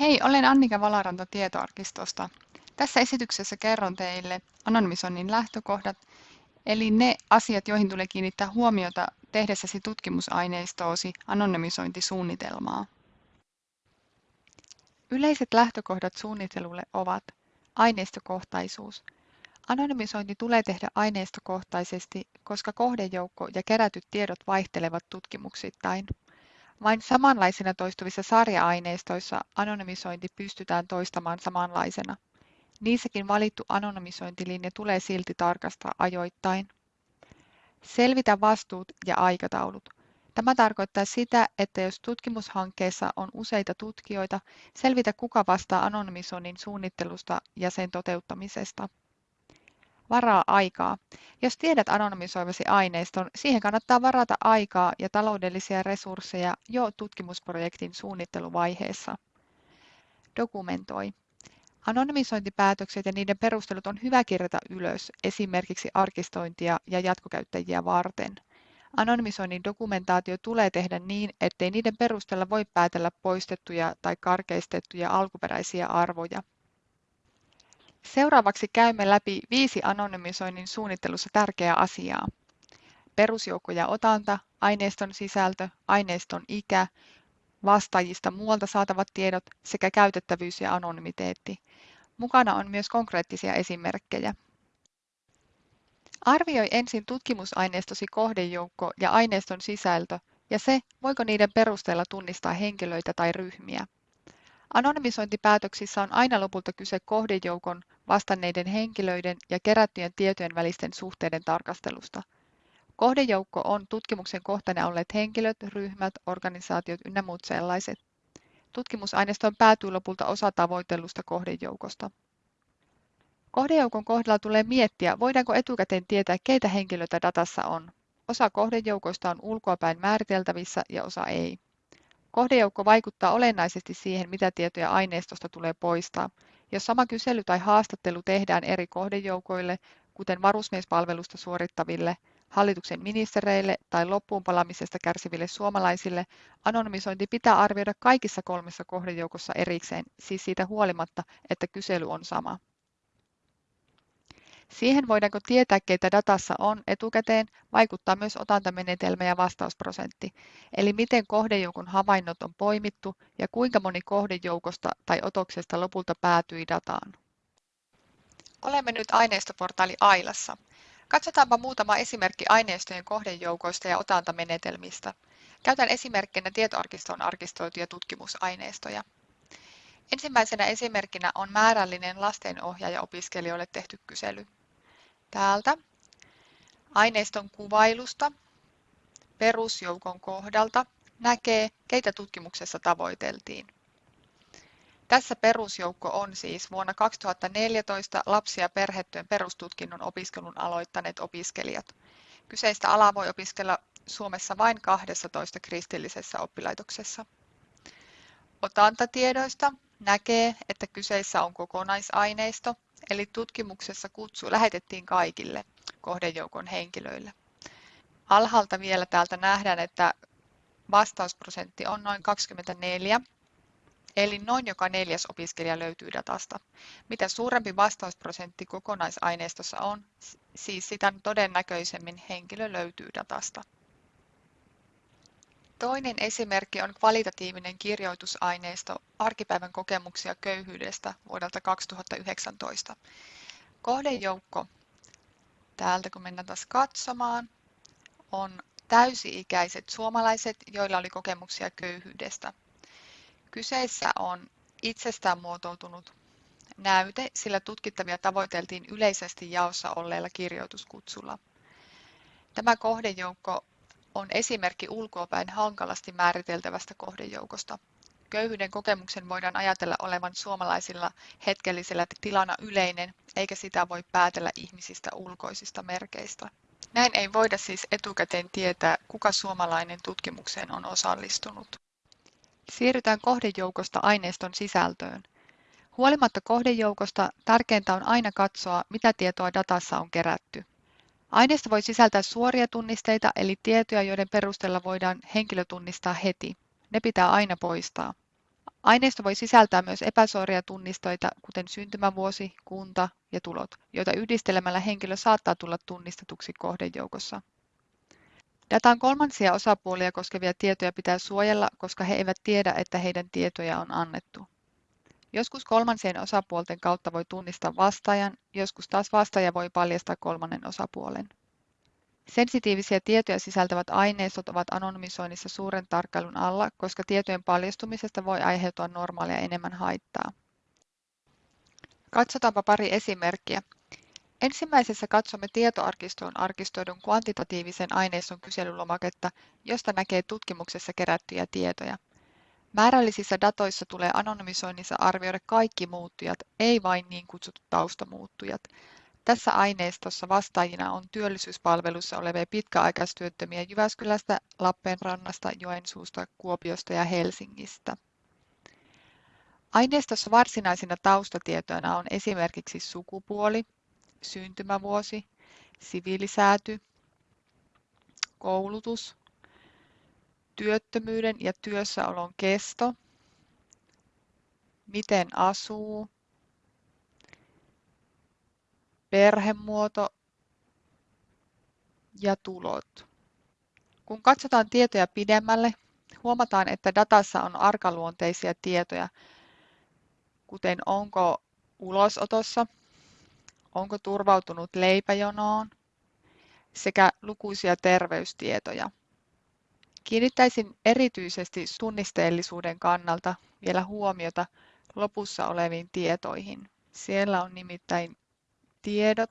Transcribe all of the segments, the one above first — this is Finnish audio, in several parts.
Hei, olen Annika Valaranta tietoarkistosta. Tässä esityksessä kerron teille anonymisoinnin lähtökohdat, eli ne asiat, joihin tulee kiinnittää huomiota tehdessäsi tutkimusaineistoasi anonymisointisuunnitelmaa. Yleiset lähtökohdat suunnittelulle ovat aineistokohtaisuus. Anonymisointi tulee tehdä aineistokohtaisesti, koska kohdejoukko ja kerätyt tiedot vaihtelevat tutkimuksittain. Vain samanlaisina toistuvissa sarja-aineistoissa anonymisointi pystytään toistamaan samanlaisena. Niissäkin valittu anonymisointilinja tulee silti tarkastaa ajoittain. Selvitä vastuut ja aikataulut. Tämä tarkoittaa sitä, että jos tutkimushankkeessa on useita tutkijoita, selvitä kuka vastaa anonymisoinnin suunnittelusta ja sen toteuttamisesta. Varaa aikaa. Jos tiedät anonymisoivasi aineiston, siihen kannattaa varata aikaa ja taloudellisia resursseja jo tutkimusprojektin suunnitteluvaiheessa. Dokumentoi. Anonymisointipäätökset ja niiden perustelut on hyvä kirjata ylös, esimerkiksi arkistointia ja jatkokäyttäjiä varten. Anonymisoinnin dokumentaatio tulee tehdä niin, ettei niiden perusteella voi päätellä poistettuja tai karkeistettuja alkuperäisiä arvoja. Seuraavaksi käymme läpi viisi anonymisoinnin suunnittelussa tärkeää asiaa. Perusjoukko ja otanta, aineiston sisältö, aineiston ikä, vastaajista muualta saatavat tiedot sekä käytettävyys ja anonymiteetti. Mukana on myös konkreettisia esimerkkejä. Arvioi ensin tutkimusaineistosi kohdejoukko ja aineiston sisältö ja se, voiko niiden perusteella tunnistaa henkilöitä tai ryhmiä. Anonymisointipäätöksissä on aina lopulta kyse kohdejoukon vastanneiden henkilöiden ja kerättyjen tietojen välisten suhteiden tarkastelusta. Kohdejoukko on tutkimuksen kohteena olleet henkilöt, ryhmät, organisaatiot ynnä muut sellaiset. Tutkimusaineistoon päätyy lopulta osa tavoitellusta kohdejoukosta. Kohdejoukon kohdalla tulee miettiä, voidaanko etukäteen tietää, keitä henkilöitä datassa on. Osa kohdejoukoista on ulkoapäin määriteltävissä ja osa ei. Kohdejoukko vaikuttaa olennaisesti siihen, mitä tietoja aineistosta tulee poistaa. Jos sama kysely tai haastattelu tehdään eri kohdejoukoille, kuten varusmiespalvelusta suorittaville, hallituksen ministereille tai loppuunpalamisesta kärsiville suomalaisille, anonymisointi pitää arvioida kaikissa kolmessa kohdejoukossa erikseen, siis siitä huolimatta, että kysely on sama. Siihen voidaanko tietää, keitä datassa on etukäteen, vaikuttaa myös otantamenetelmä ja vastausprosentti, eli miten kohdejoukon havainnot on poimittu ja kuinka moni kohdejoukosta tai otoksesta lopulta päätyi dataan. Olemme nyt aineistoportaali Ailassa. Katsotaanpa muutama esimerkki aineistojen kohdejoukoista ja otantamenetelmistä. Käytän esimerkkinä tietoarkistoon arkistoituja tutkimusaineistoja. Ensimmäisenä esimerkkinä on määrällinen lastenohjaaja-opiskelijoille tehty kysely. Täältä aineiston kuvailusta perusjoukon kohdalta näkee, keitä tutkimuksessa tavoiteltiin. Tässä perusjoukko on siis vuonna 2014 lapsi- ja perhetyön perustutkinnon opiskelun aloittaneet opiskelijat. Kyseistä alaa voi opiskella Suomessa vain 12 kristillisessä oppilaitoksessa. Otantatiedoista näkee, että kyseessä on kokonaisaineisto, eli tutkimuksessa kutsu lähetettiin kaikille kohdejoukon henkilöille. Alhaalta vielä täältä nähdään, että vastausprosentti on noin 24, eli noin joka neljäs opiskelija löytyy datasta. Mitä suurempi vastausprosentti kokonaisaineistossa on, siis sitä todennäköisemmin henkilö löytyy datasta. Toinen esimerkki on kvalitatiivinen kirjoitusaineisto arkipäivän kokemuksia köyhyydestä vuodelta 2019. Kohdejoukko, täältä kun mennään taas katsomaan, on täysi-ikäiset suomalaiset, joilla oli kokemuksia köyhyydestä. Kyseessä on itsestään muotoutunut näyte, sillä tutkittavia tavoiteltiin yleisesti jaossa olleella kirjoituskutsulla. Tämä kohdejoukko on esimerkki ulkoapäin hankalasti määriteltävästä kohdejoukosta. Köyhyyden kokemuksen voidaan ajatella olevan suomalaisilla hetkellisellä tilana yleinen, eikä sitä voi päätellä ihmisistä ulkoisista merkeistä. Näin ei voida siis etukäteen tietää, kuka suomalainen tutkimukseen on osallistunut. Siirrytään kohdejoukosta aineiston sisältöön. Huolimatta kohdejoukosta tärkeintä on aina katsoa, mitä tietoa datassa on kerätty. Aineisto voi sisältää suoria tunnisteita eli tietoja, joiden perusteella voidaan henkilö tunnistaa heti. Ne pitää aina poistaa. Aineisto voi sisältää myös epäsuoria tunnistoita, kuten syntymävuosi, kunta ja tulot, joita yhdistelemällä henkilö saattaa tulla tunnistetuksi kohdejoukossa. Datan kolmansia osapuolia koskevia tietoja pitää suojella, koska he eivät tiedä, että heidän tietoja on annettu. Joskus kolmansien osapuolten kautta voi tunnistaa vastaajan, joskus taas vastaaja voi paljastaa kolmannen osapuolen. Sensitiivisiä tietoja sisältävät aineistot ovat anonymisoinnissa suuren tarkkailun alla, koska tietojen paljastumisesta voi aiheutua normaalia enemmän haittaa. Katsotaanpa pari esimerkkiä. Ensimmäisessä katsomme tietoarkistoon arkistoidun kvantitatiivisen aineiston kyselylomaketta, josta näkee tutkimuksessa kerättyjä tietoja. Määrällisissä datoissa tulee anonymisoinnissa arvioida kaikki muuttujat, ei vain niin kutsutut taustamuuttujat. Tässä aineistossa vastaajina on työllisyyspalvelussa olevia pitkäaikaistyöttömiä Jyväskylästä, Lappeenrannasta, Joensuusta, Kuopiosta ja Helsingistä. Aineistossa varsinaisina taustatietoina on esimerkiksi sukupuoli, syntymävuosi, siviilisääty, koulutus, työttömyyden ja työssäolon kesto, miten asuu, perhemuoto ja tulot. Kun katsotaan tietoja pidemmälle, huomataan, että datassa on arkaluonteisia tietoja, kuten onko ulosotossa, onko turvautunut leipäjonoon sekä lukuisia terveystietoja. Kiinnittäisin erityisesti tunnisteellisuuden kannalta vielä huomiota lopussa oleviin tietoihin. Siellä on nimittäin tiedot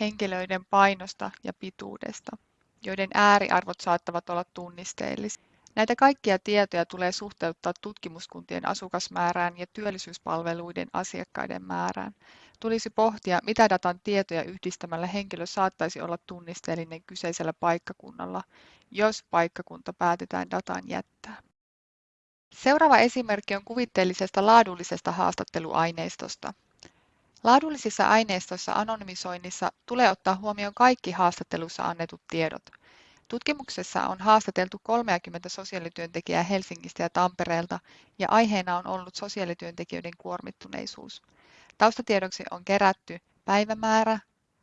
henkilöiden painosta ja pituudesta, joiden ääriarvot saattavat olla tunnisteellisia. Näitä kaikkia tietoja tulee suhteuttaa tutkimuskuntien asukasmäärään ja työllisyyspalveluiden asiakkaiden määrään. Tulisi pohtia, mitä datan tietoja yhdistämällä henkilö saattaisi olla tunnisteellinen kyseisellä paikkakunnalla, jos paikkakunta päätetään datan jättää. Seuraava esimerkki on kuvitteellisesta laadullisesta haastatteluaineistosta. Laadullisissa aineistoissa anonymisoinnissa tulee ottaa huomioon kaikki haastattelussa annetut tiedot. Tutkimuksessa on haastateltu 30 sosiaalityöntekijää Helsingistä ja Tampereelta ja aiheena on ollut sosiaalityöntekijöiden kuormittuneisuus. Taustatiedoksi on kerätty päivämäärä,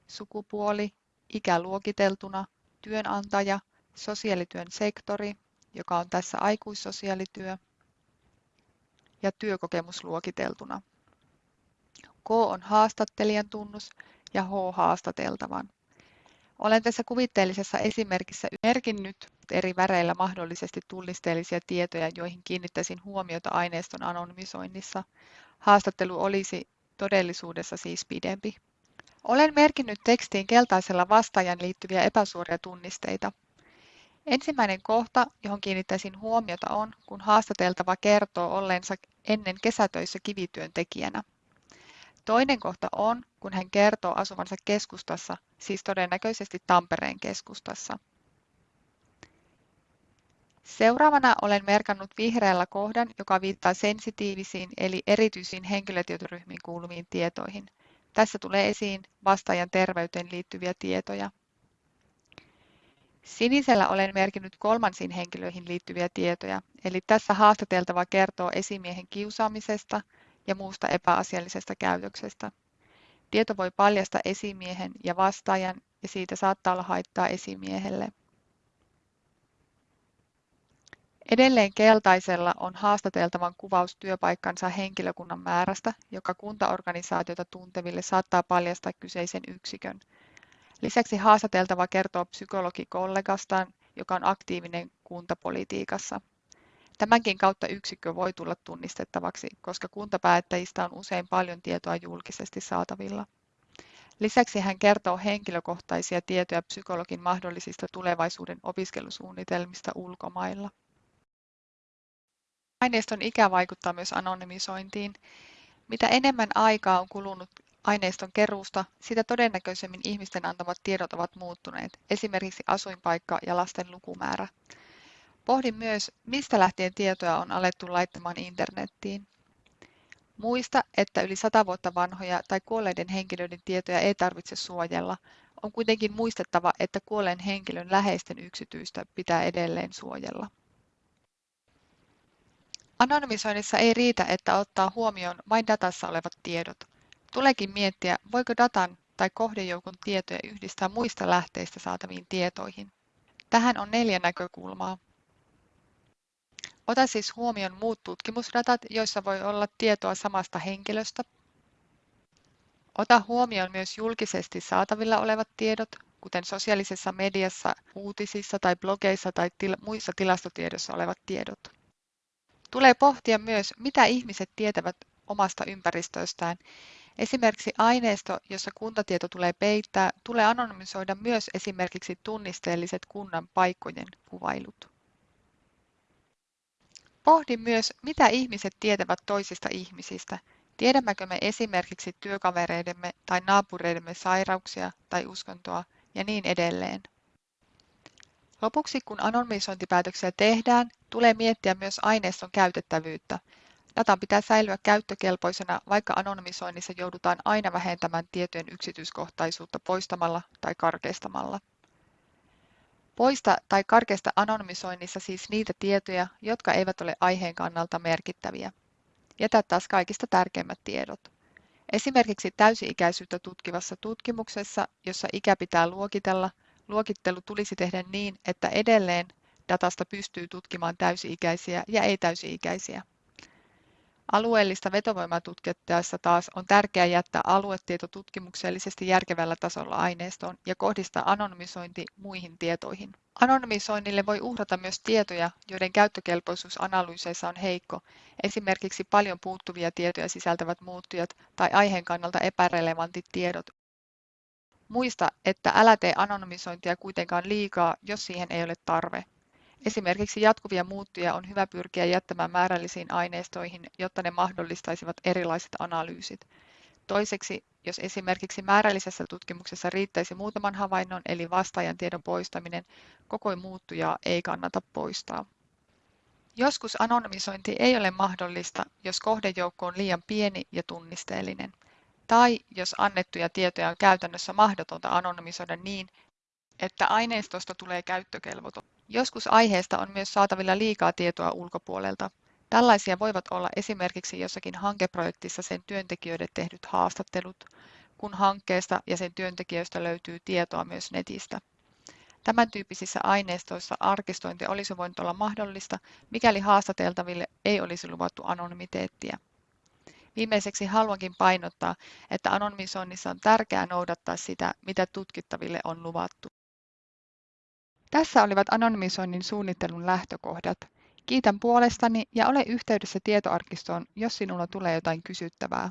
sukupuoli, ikä luokiteltuna, työnantaja, sosiaalityön sektori, joka on tässä aikuissosiaalityö, ja työkokemus luokiteltuna. K on haastattelijan tunnus ja H haastateltavan. Olen tässä kuvitteellisessa esimerkissä merkinnyt eri väreillä mahdollisesti tunnisteellisia tietoja, joihin kiinnittäisin huomiota aineiston anonymisoinnissa. Haastattelu olisi todellisuudessa siis pidempi. Olen merkinnyt tekstiin keltaisella vastaajan liittyviä epäsuoria tunnisteita. Ensimmäinen kohta, johon kiinnittäisin huomiota on, kun haastateltava kertoo olleensa ennen kesätöissä kivityöntekijänä. Toinen kohta on, kun hän kertoo asuvansa keskustassa, siis todennäköisesti Tampereen keskustassa. Seuraavana olen merkannut vihreällä kohdan, joka viittaa sensitiivisiin eli erityisiin henkilötietoryhmiin kuuluviin tietoihin. Tässä tulee esiin vastaajan terveyteen liittyviä tietoja. Sinisellä olen merkinnyt kolmansiin henkilöihin liittyviä tietoja, eli tässä haastateltava kertoo esimiehen kiusaamisesta ja muusta epäasiallisesta käytöksestä. Tieto voi paljastaa esimiehen ja vastaajan ja siitä saattaa olla haittaa esimiehelle. Edelleen keltaisella on haastateltavan kuvaus työpaikkansa henkilökunnan määrästä, joka kuntaorganisaatiota tunteville saattaa paljastaa kyseisen yksikön. Lisäksi haastateltava kertoo psykologikollegastaan, joka on aktiivinen kuntapolitiikassa. Tämänkin kautta yksikkö voi tulla tunnistettavaksi, koska kuntapäättäjistä on usein paljon tietoa julkisesti saatavilla. Lisäksi hän kertoo henkilökohtaisia tietoja psykologin mahdollisista tulevaisuuden opiskelusuunnitelmista ulkomailla. Aineiston ikä vaikuttaa myös anonymisointiin. Mitä enemmän aikaa on kulunut aineiston keruusta, sitä todennäköisemmin ihmisten antamat tiedot ovat muuttuneet, esimerkiksi asuinpaikka ja lasten lukumäärä. Pohdin myös, mistä lähtien tietoja on alettu laittamaan internettiin. Muista, että yli sata vuotta vanhoja tai kuolleiden henkilöiden tietoja ei tarvitse suojella. On kuitenkin muistettava, että kuolleen henkilön läheisten yksityistä pitää edelleen suojella. Anonymisoinnissa ei riitä, että ottaa huomioon vain datassa olevat tiedot. Tuleekin miettiä, voiko datan tai kohdejoukon tietoja yhdistää muista lähteistä saataviin tietoihin. Tähän on neljä näkökulmaa. Ota siis huomioon muut tutkimusdatat, joissa voi olla tietoa samasta henkilöstä. Ota huomioon myös julkisesti saatavilla olevat tiedot, kuten sosiaalisessa mediassa, uutisissa tai blogeissa tai til muissa tilastotiedossa olevat tiedot. Tulee pohtia myös, mitä ihmiset tietävät omasta ympäristöstään. Esimerkiksi aineisto, jossa kuntatieto tulee peittää, tulee anonymisoida myös esimerkiksi tunnisteelliset kunnan paikkojen kuvailut. Pohdi myös, mitä ihmiset tietävät toisista ihmisistä. Tiedämmekö me esimerkiksi työkavereidemme tai naapureidemme sairauksia tai uskontoa ja niin edelleen. Lopuksi, kun anonymisointipäätöksiä tehdään, tulee miettiä myös aineiston käytettävyyttä. Datan pitää säilyä käyttökelpoisena, vaikka anonymisoinnissa joudutaan aina vähentämään tietojen yksityiskohtaisuutta poistamalla tai karkeistamalla. Poista tai karkeista anonymisoinnissa siis niitä tietoja, jotka eivät ole aiheen kannalta merkittäviä. Jätä taas kaikista tärkeimmät tiedot. Esimerkiksi täysi-ikäisyyttä tutkivassa tutkimuksessa, jossa ikä pitää luokitella, luokittelu tulisi tehdä niin, että edelleen datasta pystyy tutkimaan täysi-ikäisiä ja ei-täysi-ikäisiä. Alueellista vetovoimaa tutkittaessa taas on tärkeää jättää aluetieto tutkimuksellisesti järkevällä tasolla aineistoon ja kohdistaa anonymisointi muihin tietoihin. Anonymisoinnille voi uhrata myös tietoja, joiden käyttökelpoisuus analyyseissa on heikko, esimerkiksi paljon puuttuvia tietoja sisältävät muuttujat tai aiheen kannalta epärelevantit tiedot. Muista, että älä tee anonymisointia kuitenkaan liikaa, jos siihen ei ole tarve. Esimerkiksi jatkuvia muuttuja on hyvä pyrkiä jättämään määrällisiin aineistoihin, jotta ne mahdollistaisivat erilaiset analyysit. Toiseksi, jos esimerkiksi määrällisessä tutkimuksessa riittäisi muutaman havainnon eli vastaajan tiedon poistaminen, koko muuttujaa ei kannata poistaa. Joskus anonymisointi ei ole mahdollista, jos kohdejoukko on liian pieni ja tunnisteellinen, tai jos annettuja tietoja on käytännössä mahdotonta anonymisoida niin, että aineistosta tulee käyttökelvoton. Joskus aiheesta on myös saatavilla liikaa tietoa ulkopuolelta. Tällaisia voivat olla esimerkiksi jossakin hankeprojektissa sen työntekijöiden tehdyt haastattelut, kun hankkeesta ja sen työntekijöistä löytyy tietoa myös netistä. Tämän tyyppisissä aineistoissa arkistointi olisi voinut olla mahdollista, mikäli haastateltaville ei olisi luvattu anonymiteettiä. Viimeiseksi haluankin painottaa, että anonymisoinnissa on tärkeää noudattaa sitä, mitä tutkittaville on luvattu. Tässä olivat anonymisoinnin suunnittelun lähtökohdat. Kiitän puolestani ja ole yhteydessä tietoarkistoon, jos sinulla tulee jotain kysyttävää.